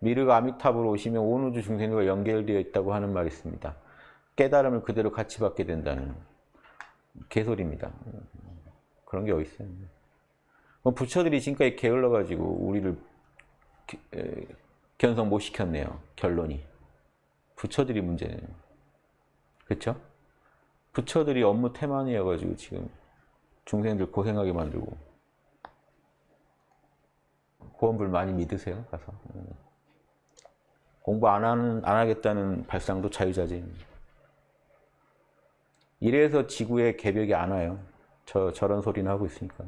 미르가 아미탑으로 오시면 온 우주 중생들과 연결되어 있다고 하는 말이 있습니다. 깨달음을 그대로 같이 받게 된다는 개소리입니다. 그런 게 어디 있어요? 부처들이 지금까지 게을러가지고 우리를 견성 못 시켰네요. 결론이. 부처들이 문제네요. 그렇죠? 부처들이 업무 태만이어가지고 지금 중생들 고생하게 만들고 고원불 많이 믿으세요 가서 공부 안 하는 안 하겠다는 발상도 자유자재입니다. 이래서 지구에 개벽이 안 와요. 저 저런 소리는 하고 있으니까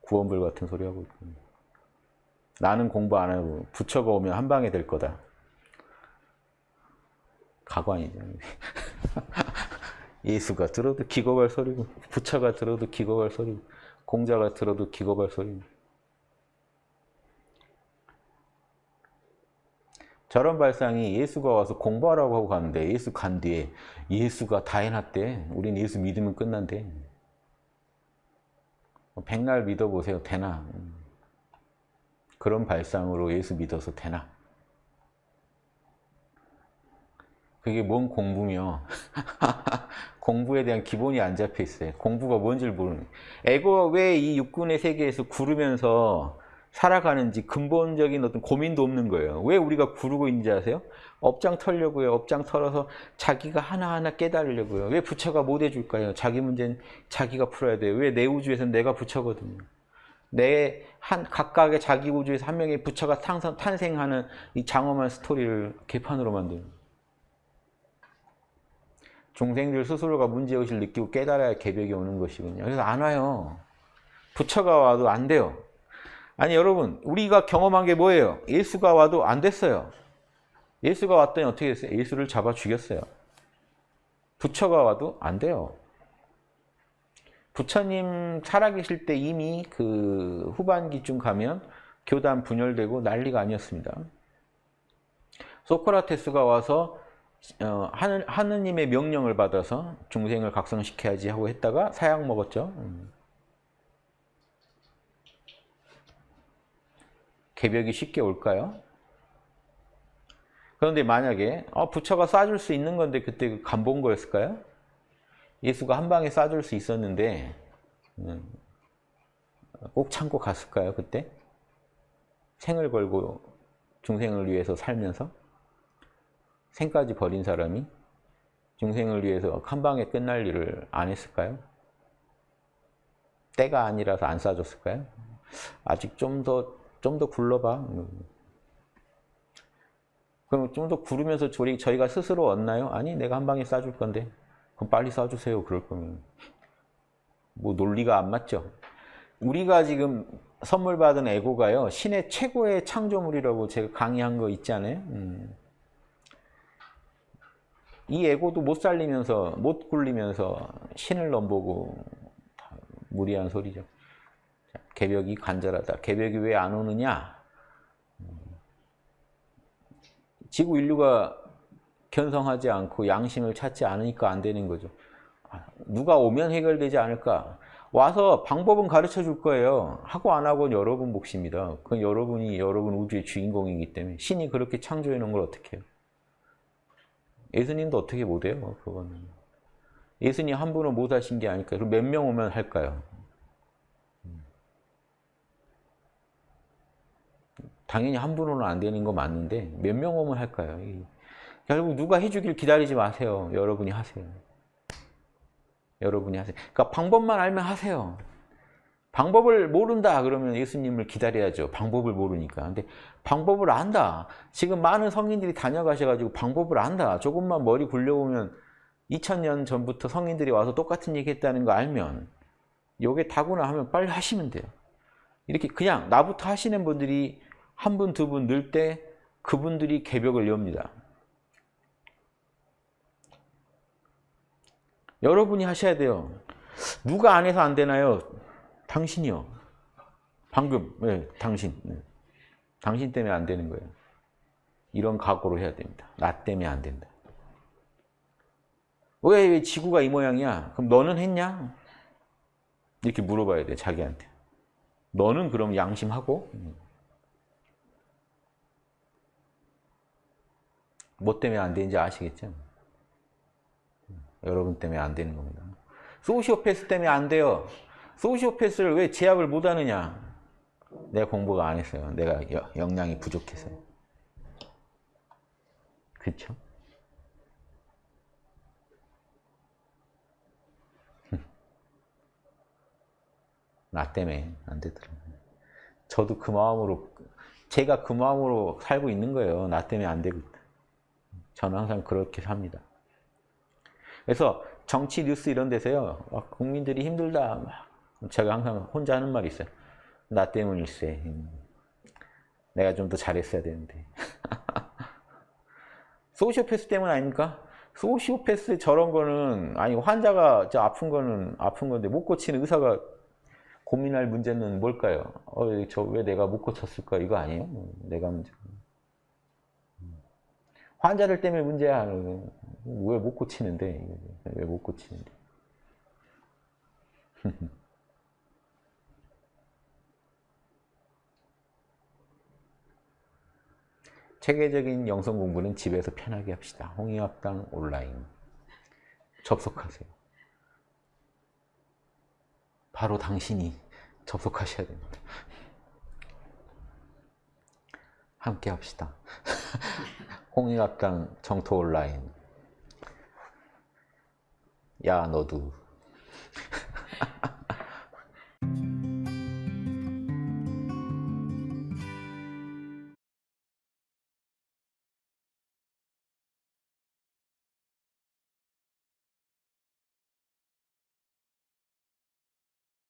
구원불 같은 소리 하고 있고 나는 공부 안 하고 부처가 오면 한 방에 될 거다. 가관이죠. 예수가 들어도 기겁할 소리고 부처가 들어도 기겁할 소리고 공자가 들어도 기겁할 소리고 저런 발상이 예수가 와서 공부하라고 하고 가는데 예수 간 뒤에 예수가 다 해놨대. 우린 예수 믿으면 끝난대. 백날 믿어보세요. 되나? 그런 발상으로 예수 믿어서 되나? 그게 뭔 공부며 공부에 대한 기본이 안 잡혀 있어요. 공부가 뭔지를 모르는 에고가 왜 이 육군의 세계에서 구르면서 살아가는지 근본적인 어떤 고민도 없는 거예요. 왜 우리가 구르고 있는지 아세요? 업장 털려고요. 업장 털어서 자기가 하나하나 깨달으려고요. 왜 부처가 못 해줄까요? 자기 문제는 자기가 풀어야 돼요. 왜 내 우주에서는 내가 부처거든요. 내 한 각각의 자기 우주에서 한 명의 부처가 탄생, 탄생하는 이 장엄한 스토리를 개판으로 만드는 중생들 스스로가 문제의식을 느끼고 깨달아야 개벽이 오는 것이군요. 그래서 안 와요. 부처가 와도 안 돼요. 아니 여러분 우리가 경험한 게 뭐예요? 예수가 와도 안 됐어요. 예수가 왔더니 어떻게 됐어요? 예수를 잡아 죽였어요. 부처가 와도 안 돼요. 부처님 살아계실 때 이미 그 후반기쯤 가면 교단 분열되고 난리가 아니었습니다. 소크라테스가 와서 어, 하느, 하느님의 명령을 받아서 중생을 각성시켜야지 하고 했다가 사약 먹었죠. 개벽이 쉽게 올까요? 그런데 만약에 어, 부처가 쏴줄 수 있는 건데 그때 그 간본 거였을까요? 예수가 한 방에 쏴줄 수 있었는데 음, 꼭 참고 갔을까요? 그때? 생을 걸고 중생을 위해서 살면서 생까지 버린 사람이 중생을 위해서 한 방에 끝날 일을 안 했을까요? 때가 아니라서 안 쏴줬을까요? 아직 좀 더 좀 더 굴러봐. 그럼 좀 더 구르면서 저희, 저희가 스스로 얻나요? 아니 내가 한 방에 쏴줄 건데 그럼 빨리 쏴주세요 그럴 거면 뭐 논리가 안 맞죠 우리가 지금 선물 받은 에고가요 신의 최고의 창조물이라고 제가 강의한 거 있잖아요 음. 이 에고도 못 살리면서 못 굴리면서 신을 넘보고 무리한 소리죠 개벽이 간절하다. 개벽이 왜 안 오느냐? 지구 인류가 견성하지 않고 양심을 찾지 않으니까 안 되는 거죠. 누가 오면 해결되지 않을까? 와서 방법은 가르쳐 줄 거예요. 하고 안 하고는 여러분 몫입니다. 그건 여러분이 여러분 우주의 주인공이기 때문에 신이 그렇게 창조해 놓은 걸 어떻게 해요? 예수님도 어떻게 못해요? 그거는. 예수님 한 분은 못 하신 게 아닐까요? 그럼 몇 명 오면 할까요? 당연히 한 분으로는 안 되는 거 맞는데 몇 명 오면 할까요? 결국 누가 해주길 기다리지 마세요. 여러분이 하세요. 여러분이 하세요. 그러니까 방법만 알면 하세요. 방법을 모른다 그러면 예수님을 기다려야죠. 방법을 모르니까. 근데 방법을 안다. 지금 많은 성인들이 다녀가셔가지고 방법을 안다. 조금만 머리 굴려보면 2000년 전부터 성인들이 와서 똑같은 얘기 했다는 거 알면 요게 다구나 하면 빨리 하시면 돼요. 이렇게 그냥 나부터 하시는 분들이 한 분, 두 분 늘 때 그분들이 개벽을 엽니다. 여러분이 하셔야 돼요. 누가 안 해서 안 되나요? 당신이요. 방금, 네, 당신. 네. 당신 때문에 안 되는 거예요. 이런 각오로 해야 됩니다. 나 때문에 안 된다. 왜, 왜 지구가 이 모양이야? 그럼 너는 했냐? 이렇게 물어봐야 돼, 자기한테. 너는 그럼 양심하고? 뭐 때문에 안 되는지 아시겠죠? 여러분 때문에 안 되는 겁니다. 소시오패스 때문에 안 돼요. 소시오패스를 왜 제압을 못 하느냐? 내가 공부가 안 했어요. 내가 여- 역량이 부족해서요. 그쵸? 나 때문에 안 되더라고요. 저도 그 마음으로, 제가 그 마음으로 살고 있는 거예요. 나 때문에 안 되고. 저는 항상 그렇게 삽니다. 그래서 정치 뉴스 이런 데서요, 막 국민들이 힘들다. 막 제가 항상 혼자 하는 말이 있어요. 나 때문일세. 음. 내가 좀 더 잘했어야 되는데. 소시오패스 때문 아닙니까? 소시오패스 저런 거는, 아니, 환자가 저 아픈 거는 아픈 건데 못 고치는 의사가 고민할 문제는 뭘까요? 어, 저 왜 내가 못 고쳤을까? 이거 아니에요? 음, 내가 문제. 환자들 때문에 문제야. 왜 못 고치는데? 왜 못 고치는데? 체계적인 영성 공부는 집에서 편하게 합시다. 홍익학당 온라인. 접속하세요. 바로 당신이 접속하셔야 됩니다. 함께 합시다. 홍익학당 정토 온라인. 야, 너도.